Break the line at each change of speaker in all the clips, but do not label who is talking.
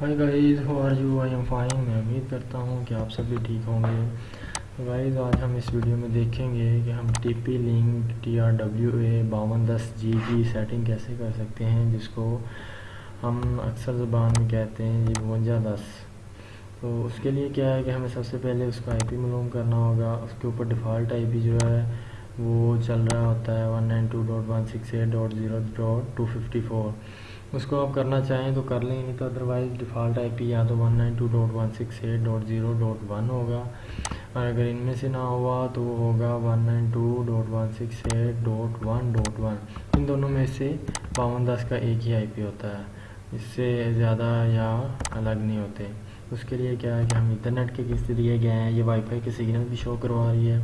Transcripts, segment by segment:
Hi guys how are you I am fine, میں امید کرتا ہوں کہ آپ سب بھی ٹھیک ہوں گے۔ گائیز آج ہم اس ویڈیو میں دیکھیں گے کہ ہم T P link T R W A باون دس جی کی سیٹنگ کیسے کر سکتے ہیں، جس کو ہم اکثر زبان میں کہتے ہیں جی بونجا دس۔ تو اس کے لیے کیا ہے کہ ہمیں سب سے پہلے اس کا آئی پی معلوم کرنا ہوگا۔ اس کے اوپر ڈیفالٹ آئی پی جو ہے، وہ چل رہا ہوتا ہے one nine two dot one six eight dot zero dot two fifty four اس کو آپ کرنا چاہیں تو کر لیں، نہیں تو ادروائز ڈیفالٹ آئی پی یا تو one nine two dot one six eight dot zero dot one ہوگا۔ اور اگر ان میں سے نہ ہوا تو وہ ہوگا one nine two dot one six eight dot one dot one ان دونوں میں سے باون دس کا ایک ہی آئی پی ہوتا ہے۔ اس سے زیادہ یا الگ نہیں ہوتے۔ اس کے لیے کیا ہے کہ ہم انٹرنیٹ کے کس دیے گئے ہیں؟ یہ وائی فائی کے سگنل بھی شو کروا رہی ہے۔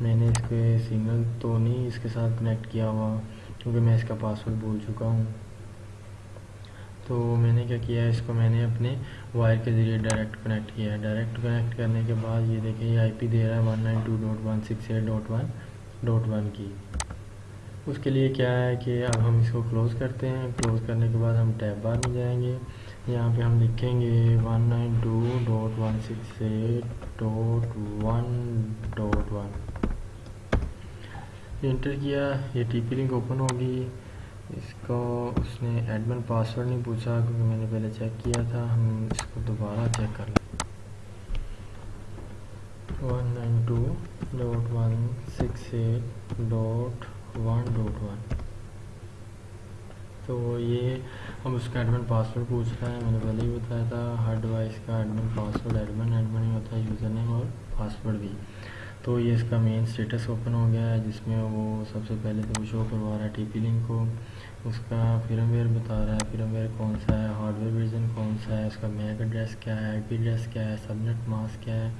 میں نے اس کے سگنل تو نہیں اس کے ساتھ کنیکٹ کیا ہوا، کیونکہ میں اس کا پاسورڈ بھول چکا ہوں۔ تو میں نے کیا کیا ہے، اس کو میں نے اپنے وائر کے ذریعے ڈائریکٹ کنیکٹ کیا ہے۔ ڈائریکٹ کنیکٹ کرنے کے بعد یہ دیکھیں، یہ آئی پی دے رہا ہے one nine two dot one six eight dot one dot one کی۔ اس کے لیے کیا ہے کہ اب ہم اس کو کلوز کرتے ہیں۔ کلوز کرنے کے بعد ہم ٹیب بار میں جائیں گے۔ یہاں پہ ہم لکھیں گے one nine two dot one six eight dot one dot one enter کیا، یہ ٹی پی لنک اوپن ہوگی۔ اس کو اس نے ایڈمن پاسورڈ نہیں پوچھا کیونکہ میں نے پہلے چیک کیا تھا، ہم اس کو دوبارہ چیک کر لیں۔ One nine two dot one six eight dot one dot one تو یہ ہم اس کا ایڈمن پاسورڈ پوچھ رہے ہیں میں نے پہلے ہی بتایا تھا، ہر ڈیوائس کا ایڈمن پاسورڈ ایڈمن ایڈمن ہی ہوتا ہے یوزر نیم اور پاسورڈ بھی۔ تو یہ اس کا مین اسٹیٹس اوپن ہو گیا ہے، جس میں وہ سب سے پہلے تو وہ شو کروا رہا ہے ٹی پی لنک کو۔ اس کا فرم ویئر بتا رہا ہے فرم ویئر کون سا ہے ہارڈ ویئر ورژن کون سا ہے، اس کا میک ایڈریس کیا ہے آئی پی ایڈریس کیا ہے سبنیٹ ماسک کیا ہے،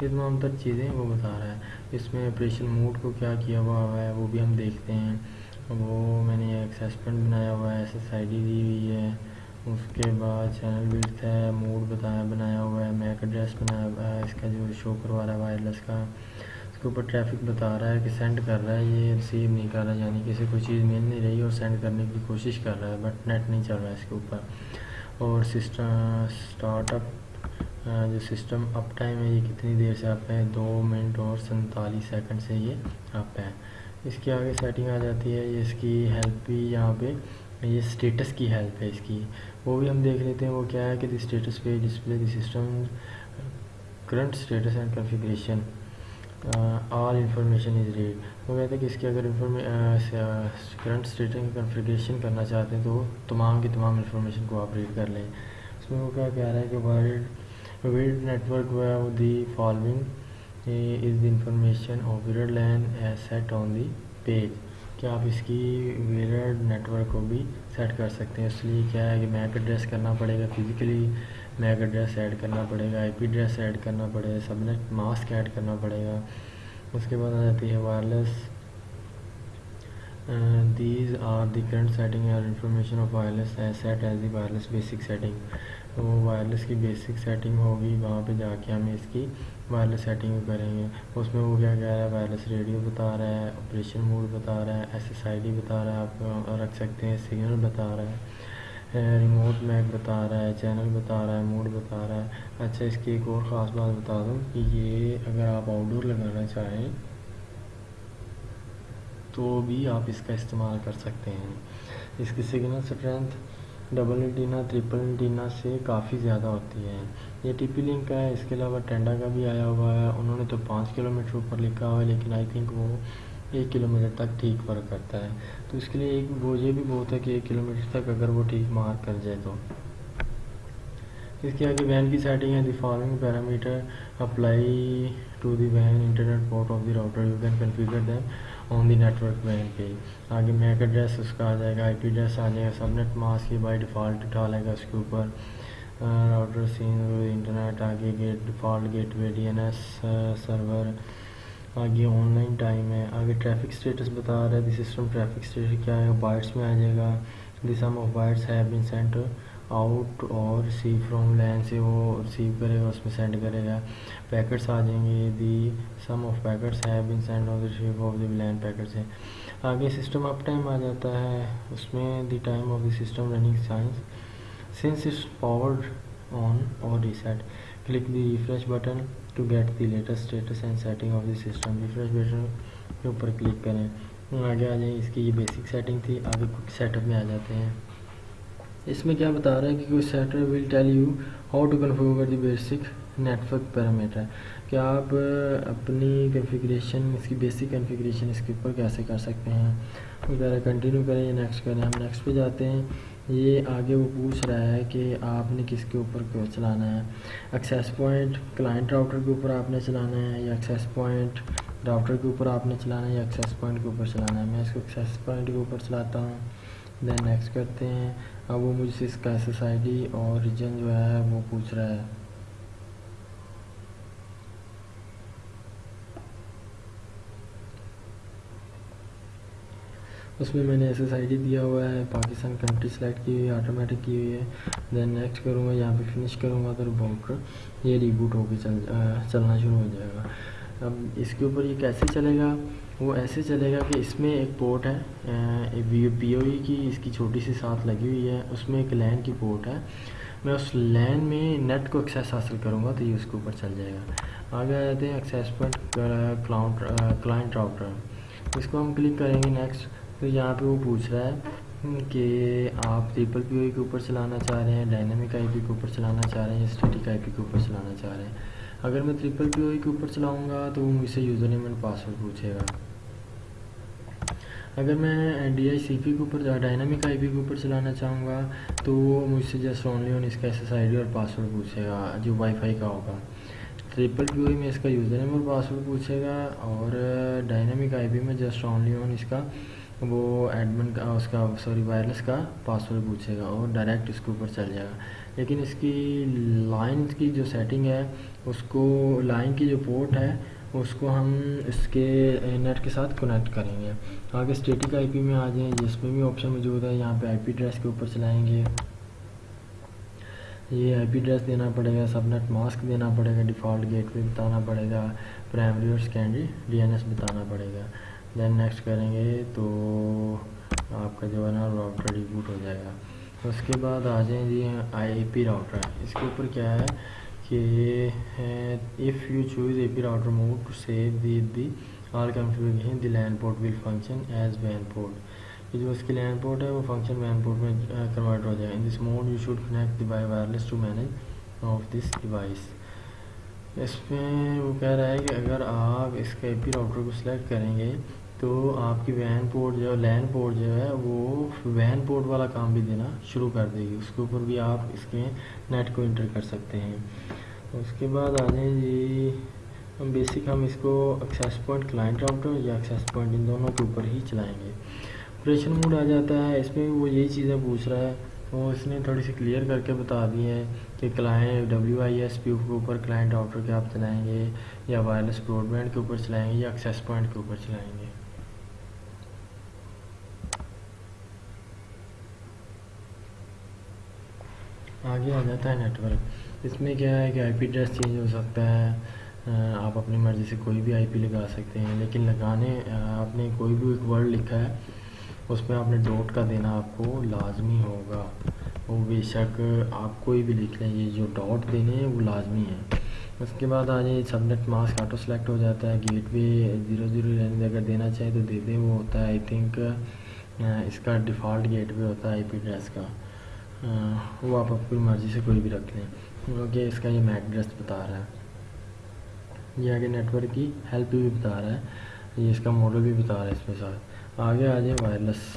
یہ تمام تر چیزیں وہ بتا رہا ہے۔ اس میں آپریشن موڈ کو کیا کیا ہوا ہے وہ بھی ہم دیکھتے ہیں۔ وہ میں نے ایک سسپینڈ بنایا ہوا ہے ایس ایس آئی ڈی دی ہوئی ہے۔ اس کے بعد چینل ویڈ ہے موڈ بتایا بنایا ہوا ہے میک ایڈریس بنایا ہوا ہے، اس کا جو شو کروا رہا ہے وائرلیس کا۔ کے اوپر ٹریفک بتا رہا ہے کہ سینڈ کر رہا ہے، یہ ریسیو نہیں کر رہا یعنی کسی کوئی چیز مل نہیں رہی اور سینڈ کرنے کی کوشش کر رہا ہے بٹ نیٹ نہیں چل رہا ہے اس کے اوپر۔ اور سسٹم اسٹارٹ اپ جو سسٹم اپ ٹائم ہے، یہ کتنی دیر سے اپ ہے؟ دو منٹ اور سنتالیس سیکنڈ سے یہ اپ ہے۔ اس کی آگے سیٹنگ آ جاتی ہے، یہ اس کی ہیلپ بھی یہاں پہ، یہ اسٹیٹس کی ہیلپ ہے اس کی۔ وہ بھی ہم دیکھ لیتے ہیں، وہ کیا ہے کہ دی اسٹیٹس پہ display the system current status and configuration all information is read. وہ کہتے ہیں کہ اس کی اگر کرنٹ اسٹیٹنگ کنفیگریشن کرنا چاہتے ہیں تو تمام کی تمام انفارمیشن کو آپ ریڈ کر لیں۔ اس میں وہ کیا کہہ رہا ہے کہ وائرڈ ویلڈ نیٹورک وہ ہے the following is the information of wired LAN set on the page. کہ آپ اس کی ویرڈ نیٹورک کو بھی سیٹ کر سکتے ہیں؟ اس لیے کیا ہے کہ میک ایڈریس کرنا پڑے گا فزیکلی۔ میک ایڈریس ایڈ کرنا پڑے گا آئی پی ایڈریس ایڈ کرنا پڑے گا سبنیٹ ماسک ایڈ کرنا پڑے گا اس کے بعد آ جاتی ہے wireless these are the current setting اور information of wireless is set as the wireless basic setting وہ وائرلیس کی بیسک سیٹنگ ہوگی وہاں پہ جا کے ہم اس کی وائرلیس سیٹنگ کریں گے اس میں وہ کیا کہہ رہا ہے وائرلیس ریڈیو بتا رہا ہے آپریشن موڈ بتا رہا ہے ایس ایس آئی ڈی بتا رہا ہے آپ رکھ سکتے ہیں سگنل بتا رہا ہے ریموٹ میک بتا رہا ہے چینل بتا رہا ہے موڈ بتا رہا ہے. اچھا اس کی ایک اور خاص بات بتا دوں کہ یہ اگر آپ آؤٹ ڈور لگانا چاہیں تو بھی آپ اس کا استعمال کر سکتے ہیں. اس کی signal strength double antenna triple antenna سے کافی زیادہ ہوتی ہے. یہ ٹی پی لنک کا ہے، اس کے علاوہ ٹینڈا کا بھی آیا ہوا ہے. انہوں نے تو پانچ کلو میٹر اوپر لکھا ہوا ہے، لیکن آئی تھنک وہ ایک کلو میٹر تک ٹھیک ورک کرتا ہے۔ تو اس کے لیے ایک وہ یہ بھی بہت ہے کہ ایک کلو میٹر تک اگر وہ ٹھیک مارک کر جائے تو۔ اس کے آگے وین کی سیٹنگ ہے، the following parameter apply to the when internet port of the router you can configure them on the network when پہ آگے میک ایڈریس اس کا آ جائے گا آئی پی ایڈریس آ جائے گا، سب نیٹ ماسک کی بائی ڈیفالٹ ڈالے گا اس کے اوپر۔ راؤٹر سین انٹرنیٹ آگے gate default gateway D N S server آگے آن لائن ٹائم ہے۔ آگے ٹریفک اسٹیٹس بتا رہا ہے۔ دی سسٹم ٹریفک اسٹیٹس کیا ہے؟ بائٹس میں آ جائے گا۔ The sum of bytes have been sent out اور ریسیو فرام لین سے وہ ریسیو کرے گا، اس میں سینڈ کرے گا۔ پیکٹس آ جائیں گے۔ The sum of packets have been send of receive of the LAN packets ہے آگے سسٹم اپ ٹائم آ جاتا ہے۔ اس میں the time of the system running since. since it's powered on or reset click the refresh button to get the latest status and setting of the system. Refresh button کے اوپر click کریں آگے آ جائیں اس کی یہ بیسک سیٹنگ تھی آگے سیٹ اپ میں آ جاتے ہیں اس میں کیا بتا رہا ہے کہ کوئی seater will tell you how to configure the basic network parameter کہ آپ اپنی کنفیگریشن اس کی بیسک کنفیگریشن اس کے اوپر کیسے کر سکتے ہیں وغیرہ کنٹینیو کریں یا نیکسٹ کریں ہم نیکسٹ پہ جاتے ہیں یہ آگے وہ پوچھ رہا ہے کہ آپ نے کس کے اوپر کیوں چلانا ہے؟ ایکسیس پوائنٹ کلائنٹ راؤٹر کے اوپر آپ نے چلانا ہے یا ایکسیس پوائنٹ راؤٹر کے اوپر آپ نے چلانا ہے یا ایکسیس پوائنٹ کے اوپر چلانا ہے؟ میں اس کو ایکسیس پوائنٹ کے اوپر چلاتا ہوں۔ دین نیکسٹ کرتے ہیں۔ اب وہ مجھ سے اس کا ایس ایس آئی ڈی اور ریجن جو ہے وہ پوچھ رہا ہے۔ اس میں میں نے ایس ایس آئی ڈی دیا ہوا ہے، پاکستان کنٹری سلیکٹ کی ہوئی ہے آٹومیٹک کی ہوئی ہے۔ دین نیکسٹ کروں گا، یہاں پہ فنش کروں گا تو ریبوٹ یہ ریبوٹ ہو کے چل چلنا شروع ہو جائے گا۔ اب اس کے اوپر یہ کیسے چلے گا؟ وہ ایسے چلے گا کہ اس میں ایک پورٹ ہے پی او ای کی، اس کی چھوٹی سی ساتھ لگی ہوئی ہے۔ اس میں ایک لین کی پورٹ ہے۔ میں اس لین میں نیٹ کو ایکسیس حاصل کروں گا تو یہ اس کے اوپر چل جائے گا۔ آگے آ جاتے ہیں ایکسیس پوائنٹ کلائنٹ راؤٹر اس کو ہم کلک کریں گے نیکسٹ تو یہاں پہ وہ پوچھ رہا ہے کہ آپ ٹریپل پی او ای کے اوپر چلانا چاہ رہے ہیں، ڈائنامک آئی پی کے اوپر چلانا چاہ رہے ہیں اسٹیٹک آئی پی کے اوپر چلانا چاہ رہے ہیں۔ اگر میں ٹریپل پی او کے اوپر چلاؤں گا تو وہ مجھ سے یوزر نیم اینڈ پاسورڈ پوچھے گا۔ اگر میں ڈی آئی سی پی کے اوپر ڈائنامک آئی پی کے اوپر چلانا چاہوں گا تو وہ مجھ سے جسٹ اونلی آن اس کا ایس ایس آئی ڈی اور پاسورڈ پوچھے گا، جو وائی فائی کا ہوگا۔ ٹریپل پی او میں اس کا یوزر نیم اور پاسورڈ پوچھے گا اور ڈائنامک آئی پی میں جسٹ اونلی آن اس کا وہ ایڈمن کا اس کا سوری وائرلیس کا پاسورڈ پوچھے گا اور ڈائریکٹ اس کے اوپر چل جائے گا۔ لیکن اس کی لائن کی جو سیٹنگ ہے، اس کو لائن کی جو پورٹ ہے، اس کو ہم اس کے نیٹ کے ساتھ کنیکٹ کریں گے۔ آگے اسٹیٹک آئی پی میں آ جائیں، جس میں بھی آپشن موجود ہے، یہاں پہ آئی پی ایڈریس کے اوپر چلائیں گے۔ یہ آئی پی ایڈریس دینا پڑے گا سب نیٹ ماسک دینا پڑے گا ڈیفالٹ گیٹ وے بتانا پڑے گا پرائمری اور سیکنڈری ڈی این ایس بتانا پڑے گا۔ دین نیکسٹ کریں گے تو آپ کا جو ہے نا راؤٹر ریبوٹ ہو جائے گا اس کے بعد آ جائیں جی آئی پی راؤٹر اس کے اوپر کیا ہے کہ if you choose A P router mode to save the the all configuration the LAN port will function as when port یہ جو اس کی لینڈ پورٹ ہے وہ فنکشن وین پورٹ میں کنورٹ ہو جائے in this mode you should connect the by wireless to manage of this device اس میں وہ کہہ رہا ہے کہ اگر آپ اس کے اے پی راؤٹر کو سلیکٹ کریں گے تو آپ کی وین پورٹ جو لین پورٹ جو ہے، وہ وین پورٹ والا کام بھی دینا شروع کر دے گی۔ اس کے اوپر بھی آپ اس کے نیٹ کو انٹر کر سکتے ہیں۔ اس کے بعد آ جائیں جی بیسک ہم اس کو ایکسیس پوائنٹ کلائنٹ راؤٹر یا ایکسیس پوائنٹ ان دونوں کے اوپر ہی چلائیں گے۔ آپریشن موڈ آ جاتا ہے۔ اس میں وہ یہی چیزیں پوچھ رہا ہے۔ وہ اس نے تھوڑی سی کلیئر کر کے بتا دی ہے کہ client W I S P کے اوپر کلائنٹ راؤٹر کے آپ چلائیں گے یا وائرلیس براڈ بینڈ کے اوپر چلائیں گے یا ایکسیس پوائنٹ کے اوپر چلائیں گے۔ آگے آ جاتا ہے نیٹ ورک اس میں کیا ہے کہ آئی پی ایڈریس چینج ہو سکتا ہے آپ اپنی مرضی سے کوئی بھی آئی پی لگا سکتے ہیں، لیکن لگانے آپ نے کوئی بھی ایک ورڈ لکھا ہے، اس میں آپ نے ڈوٹ کا دینا آپ کو لازمی ہوگا۔ وہ بے شک آپ کوئی بھی لکھ لیں، یہ جو ڈاٹ دینے ہیں، وہ لازمی ہیں۔ اس کے بعد آ جائیں subnet mask auto select ہو جاتا ہے گیٹ وے زیرو زیرو رہنے اگر دینا چاہے تو دے دیں، وہ ہوتا ہے آئی تھنک اس کا ڈیفالٹ گیٹ وے ہوتا ہے آئی پی ایڈریس کا۔ ہاں، وہ آپ اپنی مرضی سے کوئی بھی رکھ لیں۔ کیونکہ اس کا یہ میک ایڈریس بتا رہا ہے۔ یہ آگے نیٹ ورک کی ہیلپ بھی بتا رہا ہے۔ یہ اس کا ماڈل بھی بتا رہا ہے اس میں ساتھ۔ آگے آ جائیں وائرلیس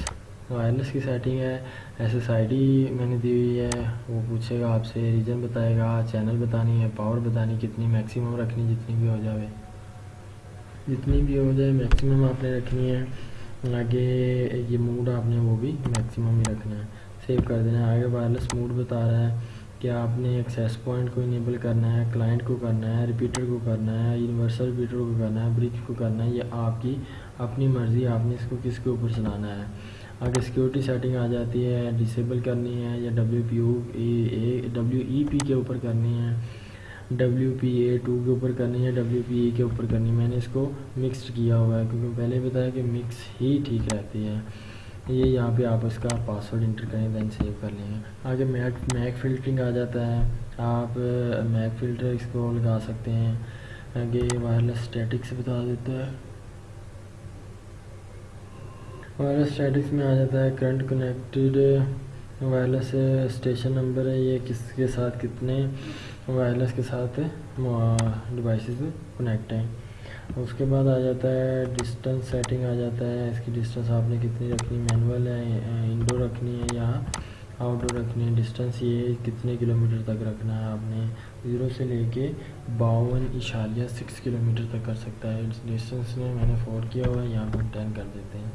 وائرلیس کی سیٹنگ ہے۔ ایس ایس آئی ڈی میں نے دی ہوئی ہے۔ وہ پوچھے گا آپ سے ریجن بتائے گا چینل بتانی ہے پاور بتانی، کتنی میکسیمم رکھنی، جتنی بھی ہو جائے جتنی بھی ہو جائے میکسیمم آپ نے رکھنی ہے۔ آگے یہ موڈ آپ نے وہ بھی میکسیمم ہی رکھنا ہے۔ سیو کر دینا ہے۔ آگے وائرلیس موڈ بتا رہا ہے کہ آپ نے ایکسیس پوائنٹ کو انیبل کرنا ہے کلائنٹ کو کرنا ہے ریپیٹر کو کرنا ہے یونیورسل ریپیٹر کو کرنا ہے برک کو کرنا ہے۔ یہ آپ کی اپنی مرضی، آپ نے اس کو کس کے اوپر چلانا ہے۔ آگے سیکورٹی سیٹنگ آ جاتی ہے ڈسیبل کرنی ہے یا W P O A W E پی کے اوپر کرنی ہے ڈبلیو پی اے ٹو کے اوپر کرنی ہے ڈبلیو پی اے کے اوپر کرنی ہے۔ میں نے اس کو مکسڈ کیا ہوا ہے، کیونکہ پہلے بتایا کہ مکس ہی ٹھیک رہتی ہے۔ یہ یہاں پہ آپ اس کا پاسورڈ انٹر کریں دین سیو کر لیں۔ گے آگے میک میک فلٹرنگ آ جاتا ہے۔ آپ میک فلٹر اس کو لگا سکتے ہیں۔ آگے وائرلیس اسٹیٹکس بتا دیتا ہے۔ وائرلیس اسٹیٹکس میں آ جاتا ہے current connected wireless station number ہے۔ یہ کس کے ساتھ کتنے وائرلیس کے ساتھ ڈیوائسز کنیکٹ ہیں۔ اس کے بعد آ جاتا ہے ڈسٹنس سیٹنگ آ جاتا ہے، اس کی ڈسٹنس آپ نے کتنی رکھنی؟ مینول ہے انڈور رکھنی ہے یا آؤٹ ڈور رکھنی ہے؟ ڈسٹنس یہ کتنے کلو میٹر تک رکھنا ہے آپ نے؟ زیرو سے لے کے باون اشاریہ سکس کلو میٹر تک کر سکتا ہے۔ ڈسٹنس میں میں نے فور کیا ہوا ہے، یہاں پہ ٹین کر دیتے ہیں۔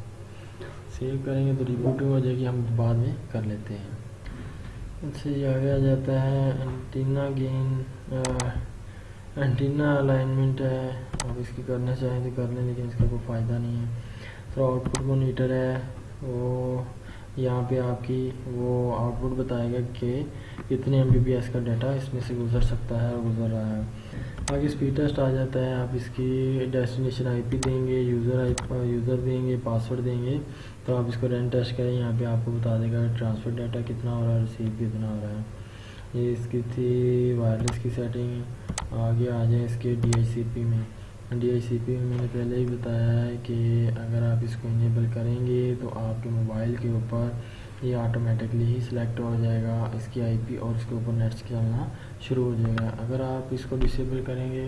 سیو کریں گے تو ریبوٹنگ ہو جائے گی، ہم بعد میں کر لیتے ہیں۔ اچھا یہ آگے آ جاتا ہے انٹینا گین انٹینا الائنمنٹ ہے آپ اس کی کرنا چاہیں تو کر لیں لیکن اس کا کوئی فائدہ نہیں ہے۔ تو آؤٹ پٹ مونیٹر ہے، وہ یہاں پہ آپ کی وہ آؤٹ پٹ بتائے گا کہ کتنے ایم بی پی ایس کا ڈیٹا اس میں سے گزر سکتا ہے اور گزر رہا ہے۔ آگے اسپیڈ ٹیسٹ آ جاتا ہے، آپ اس کی ڈیسٹینیشن آئی پی دیں گے یوزر آئی یوزر دیں گے پاسورڈ دیں گے۔ تو آپ اس کو رین ٹیسٹ کریں، یہاں پہ آپ کو بتا دے گا ٹرانسفر ڈیٹا کتنا ہو رہا ہے ریسیو کتنا ہو رہا ہے۔ یہ اس کی تھی وائرلیس کی سیٹنگ آگے آ جائیں اس کے ڈی آئی سی پی میں۔ ڈی آئی سی پی میں میں نے پہلے ہی بتایا ہے کہ اگر آپ اس کو انیبل کریں گے تو آپ کے موبائل کے اوپر یہ آٹومیٹکلی ہی سلیکٹ ہو جائے گا۔ اس کی آئی پی اور اس کے اوپر نیٹس چلنا شروع ہو جائے گا۔ اگر آپ اس کو ڈسیبل کریں گے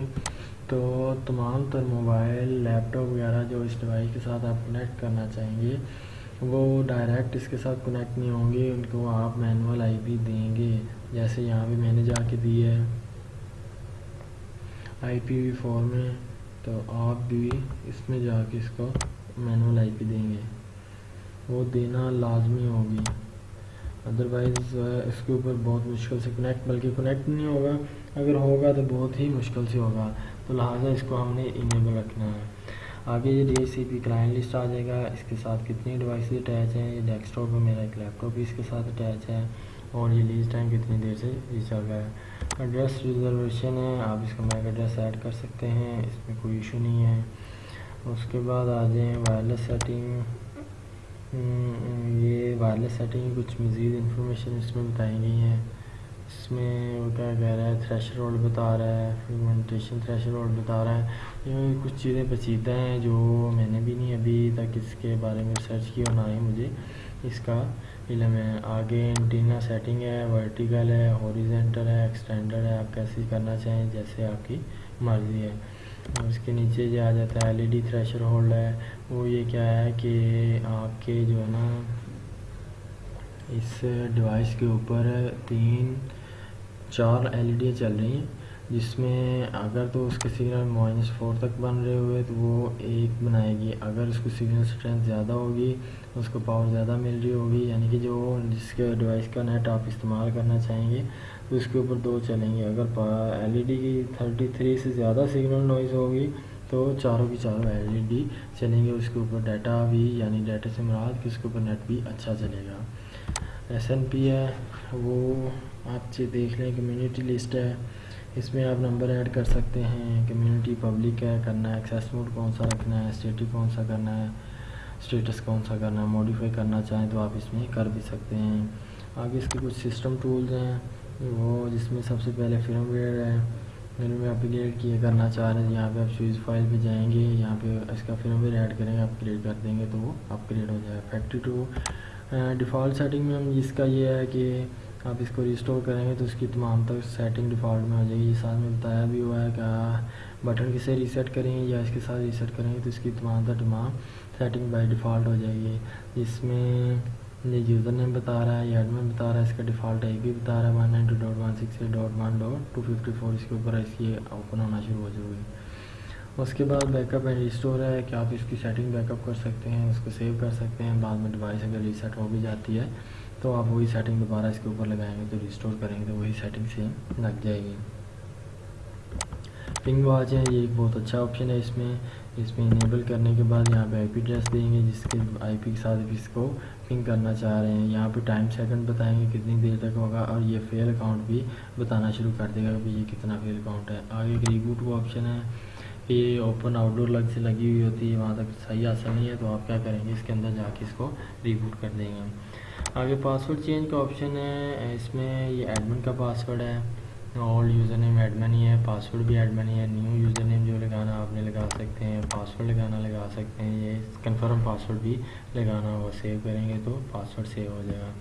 تو تمام تر موبائل لیپ ٹاپ وغیرہ جو اس ڈیوائس کے ساتھ آپ کنیکٹ کرنا چاہیں گے، وہ ڈائریکٹ اس کے ساتھ کنیکٹ نہیں ہوں گے۔ ان کو آپ مینول آئی پی دیں گے۔ جیسے یہاں بھی میں نے جا کے دی ہے۔ آئی پی وی فور میں تو آپ بھی اس میں جا کے اس کو مینول آئی پی دیں گے۔ وہ دینا لازمی ہوگی۔ ادروائز اس کے اوپر بہت مشکل سے کنیکٹ بلکہ کنیکٹ نہیں ہوگا۔ اگر ہوگا تو بہت ہی مشکل سے ہوگا۔ تو لہٰذا اس کو ہم نے انیبل رکھنا ہے۔ آگے یہ D C P client list آ جائے گا۔ اس کے ساتھ کتنی ڈیوائسز اٹیچ ہیں؟ یہ ڈیسک ٹاپ میں میرا ایک لیپ ٹاپ بھی اس کے ساتھ اٹیچ ہے اور یہ لیز ٹائم کتنی دیر سے یہ چل رہا ہے؟ ایڈریس ریزرویشن ہے، آپ اس کا میک ایڈریس ایڈ کر سکتے ہیں، اس میں کوئی ایشو نہیں ہے۔ اس کے بعد آ جائیں وائرلیس سیٹنگ۔ یہ وائرلیس سیٹنگ کچھ مزید انفارمیشن اس میں بتائی گئی ہیں۔ اس میں وہ کیا کہہ رہا ہے تھریش رولڈ بتا رہا ہے فریگمنٹیشن تھریش رولڈ بتا رہا ہے، یہ کچھ چیزیں پچیدہ ہیں جو میں نے بھی نہیں ابھی تک اس کے بارے میں ریسرچ کی اور نہ ہی مجھے اس کا علم ہے۔ آگے انٹینا سیٹنگ ہے ورٹیکل ہے اوریزنٹل ہے ایکسٹینڈر ہے، آپ کیسے کرنا چاہیں جیسے آپ کی مرضی ہے۔ اور اس کے نیچے جو آ جاتا ہے L E D threshold ہے، وہ یہ کیا ہے کہ آپ کے جو ہے نا اس ڈیوائس کے اوپر تین چار ایل ای ڈی چل رہی ہیں، جس میں اگر تو اس کے سگنل مائنس فور تک بن رہے ہوئے تو وہ ایک بنائے گی۔ اگر اس کو سگنل اسٹرینتھ زیادہ ہوگی، اس کو پاور زیادہ مل رہی ہوگی یعنی کہ جو جس کے ڈیوائس کا نیٹ آپ استعمال کرنا چاہیں گے، تو اس کے اوپر دو چلیں گے۔ اگر ایل ای ڈی کی تھرٹی تھری سے زیادہ سگنل نوائز ہوگی، تو چاروں کی چاروں ایل ای ڈی چلیں گے۔ اس کے اوپر ڈیٹا بھی یعنی ڈیٹا سے مراد کہ اس کے اوپر نیٹ بھی اچھا چلے گا۔ ایس این پی ہے، وہ آپ سے دیکھ لیں کمیونٹی لسٹ ہے۔ اس میں آپ نمبر ایڈ کر سکتے ہیں۔ کمیونٹی پبلک ہے، کرنا ہے ایکسیس موڈ کون سا رکھنا ہے اسٹیٹک کون سا کرنا ہے اسٹیٹس کون سا کرنا ہے موڈیفائی کرنا چاہیں تو آپ اس میں کر بھی سکتے ہیں۔ آگے اس کے کچھ سسٹم ٹولز ہیں۔ وہ جس میں سب سے پہلے فرم ویئر ہے۔ فرم ویئر اپ گریڈ کیے کرنا چاہ رہے ہیں۔ یہاں پہ آپ چوز فائل پہ جائیں گے، یہاں پہ اس کا فرم ویئر ایڈ کریں گے اپ گریڈ کر دیں گے تو وہ اپ گریڈ ہو جائے۔ گا فیکٹری ٹو ڈیفالٹ سیٹنگ میں ہم جس کا یہ ہے کہ آپ اس کو ریسٹور کریں گے تو اس کی تمام تک سیٹنگ ڈیفالٹ میں ہو جائے گی۔ یہ ساتھ میں بتایا بھی ہوا ہے کہ بٹن کسے ریسیٹ کریں گے یا اس کے ساتھ ریسیٹ کریں گے تو اس کی تمام تک تمام سیٹنگ بائی ڈیفالٹ ہو جائے گی۔ جس میں یہ یوزر نیم بتا رہا ہے، یہ ایڈمن بتا رہا ہے، اس کا ڈیفالٹ آئی پی بتا رہا ہے۔ One ninety dot one six eight dot one dot two fifty four اس کے اوپر اس کی اوپن ہونا شروع ہو جائے گی۔ اس کے بعد بیک اپ اینڈ ریسٹور ہے کہ آپ اس کی سیٹنگ بیک اپ کر سکتے ہیں، اس کو سیو کر سکتے ہیں۔ بعد میں ڈیوائس اگر ریسیٹ ہو بھی جاتی ہے تو آپ وہی سیٹنگ دوبارہ اس کے اوپر لگائیں گے تو ریسٹور کریں گے تو وہی سیٹنگ سیم لگ جائے گی۔ پنگ واچ ہے، یہ ایک بہت اچھا آپشن ہے اس میں۔ اس میں انیبل کرنے کے بعد یہاں پہ آئی پی ایڈریس دیں گے، جس کے آئی پی کے ساتھ اس کو پنگ کرنا چاہ رہے ہیں۔ یہاں پہ ٹائم سیکنڈ بتائیں گے کتنی دیر تک ہوگا اور یہ فیل اکاؤنٹ بھی بتانا شروع کر دے گا کہ یہ کتنا فیل اکاؤنٹ ہے۔ آگے ایک ریبوٹ وہ آپشن ہے۔ کہ یہ اوپن آؤٹ ڈور لگ سے لگی ہوئی ہوتی ہے، وہاں تک صحیح حاصل نہیں ہے تو آپ کیا کریں گے؟ اس کے اندر جا کے اس کو ریبوٹ کر دیں گے آگے پاسورڈ چینج کا آپشن ہے، اس میں یہ ایڈمن کا پاسورڈ ہے اولڈ یوزر نیم ایڈمن ہی ہے پاسورڈ بھی ایڈمن ہی ہے نیو یوزر نیم جو لگانا آپ نے لگا سکتے ہیں پاسورڈ لگانا لگا سکتے ہیں، یہ کنفرم پاسورڈ بھی لگانا وہ سیو کریں گے تو پاسورڈ سیو ہو جائے گا۔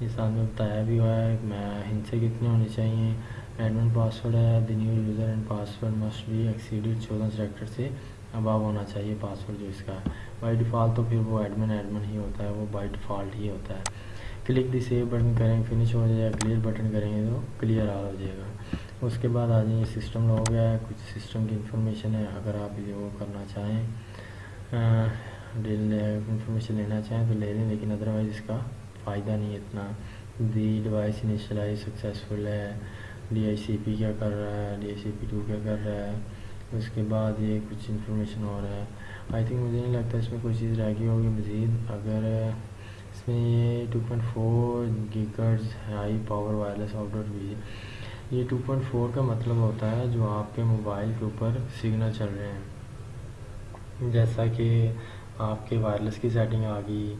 یہ ساتھ میں بتایا بھی ہوا ہے، میں ہند سے کتنے ہونی چاہیے؟ ایڈمن پاسورڈ ہے the new user and password must بھی ایکسیڈیڈ چودہ سیکٹر سے اباب ہونا چاہیے پاسورڈ جو اس کا۔ بائی ڈیفالٹ تو پھر وہ ایڈمن ایڈمن ہی ہوتا ہے، وہ بائی ڈیفالٹ ہی ہوتا ہے۔ کلک دی سیو بٹن کریں فنش ہو جائے کلیئر بٹن کریں گے تو کلیئر آ ہو جائے گا۔ اس کے بعد آ جائیں سسٹم ہو گیا ہے۔ کچھ سسٹم کی انفارمیشن ہے۔ اگر آپ یہ وہ کرنا چاہیں ڈیل انفارمیشن لینا چاہیں تو لے لیں، لیکن ادروائز اس کا فائدہ نہیں اتنا۔ دی ڈیوائس انیشلائز سکسیزفل ہے۔ ڈی آئی سی پی کیا کر رہا ہے؟ D I C P to کیا کر رہا ہے؟ اس کے بعد یہ کچھ انفارمیشن ہو رہا ہے۔ آئی تھنک مجھے نہیں لگتا اس میں کوئی چیز رہ گئی ہوگی مزید۔ اگر اس میں یہ two point four gigahertz high power wireless outdoor بھی یہ ٹو پوائنٹ فور کا مطلب ہوتا ہے جو آپ کے موبائل کے اوپر سگنل چل رہے ہیں۔ جیسا کہ آپ کے وائرلیس کی سیٹنگ آ گئی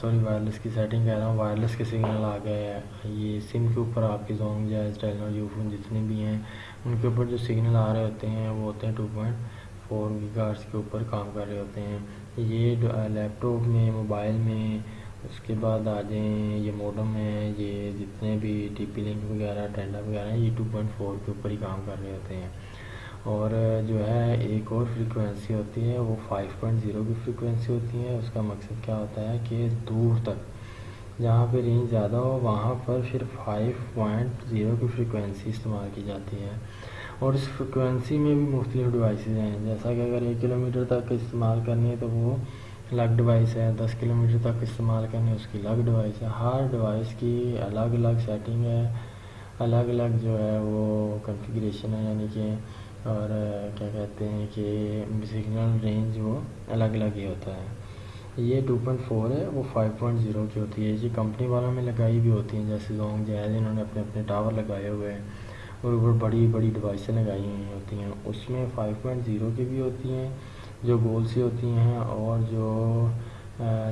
سوری وائرلیس کی سیٹنگ کہہ رہا ہوں وائرلیس کے سگنل آ گئے یہ سم کے اوپر آپ کے زونگ جائز ٹیلنر یو فون جتنے بھی ہیں، ان کے اوپر جو سگنل آ رہے ہوتے ہیں، وہ ہوتے ہیں ٹو پوائنٹ فور گیگارس کے اوپر کام کر رہے ہوتے ہیں۔ یہ لیپ ٹاپ میں، موبائل میں، اس کے بعد آ جائیں، یہ موڈم ہے یہ جتنے بھی ٹی پی لنک وغیرہ ٹینڈا وغیرہ ہیں، یہ ٹو پوائنٹ فور کے اوپر ہی کام کر رہے ہوتے ہیں۔ اور جو ہے، ایک اور فریکوینسی ہوتی ہے، وہ فائیو پوائنٹ زیرو کی فریکوینسی ہوتی ہے۔ اس کا مقصد کیا ہوتا ہے کہ دور تک، جہاں پہ رینج زیادہ ہو، وہاں پر پھر فائیو پوائنٹ زیرو کی فریکوینسی استعمال کی جاتی ہے۔ اور اس فریکوینسی میں بھی مختلف ڈیوائسیز ہیں۔ جیسا کہ اگر ایک کلو میٹر تک استعمال کرنی ہے تو وہ الگ ڈیوائس ہے، دس کلو میٹر تک استعمال کرنے اس کی الگ ڈیوائس ہے۔ ہر ڈیوائس کی الگ الگ سیٹنگ ہے، الگ الگ جو ہے وہ کنفیگریشن ہے یعنی کہ اور کیا کہتے ہیں کہ سگنل رینج وہ الگ الگ ہی ہوتا ہے۔ یہ ٹو پوائنٹ فور ہے، وہ فائیو پوائنٹ زیرو کی ہوتی ہے۔ یہ کمپنی والوں میں لگائی بھی ہوتی ہیں، جیسے زونگ جائز انہوں نے اپنے اپنے ٹاور لگائے ہوئے ہیں۔ اور اوپر بڑی بڑی ڈیوائسیں لگائی ہوئی ہوتی ہیں۔ اس میں فائیو پوائنٹ زیرو کی بھی ہوتی ہیں، جو گول سی ہوتی ہیں اور جو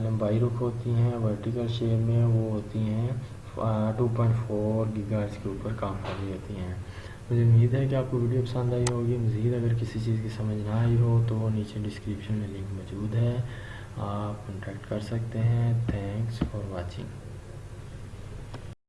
لمبائی رخ ہوتی ہیں ورٹیکل شیپ میں وہ ہوتی ہیں۔ ٹو پوائنٹ فور گیگارس کے اوپر کام کر رہی ہوتی ہیں۔ مجھے امید ہے کہ آپ کو ویڈیو پسند آئی ہوگی۔ مزید اگر کسی چیز کی سمجھ نہ آئی ہو تو نیچے ڈسکرپشن میں لنک موجود ہے۔ آپ کنٹیکٹ کر سکتے ہیں۔ Thanks for watching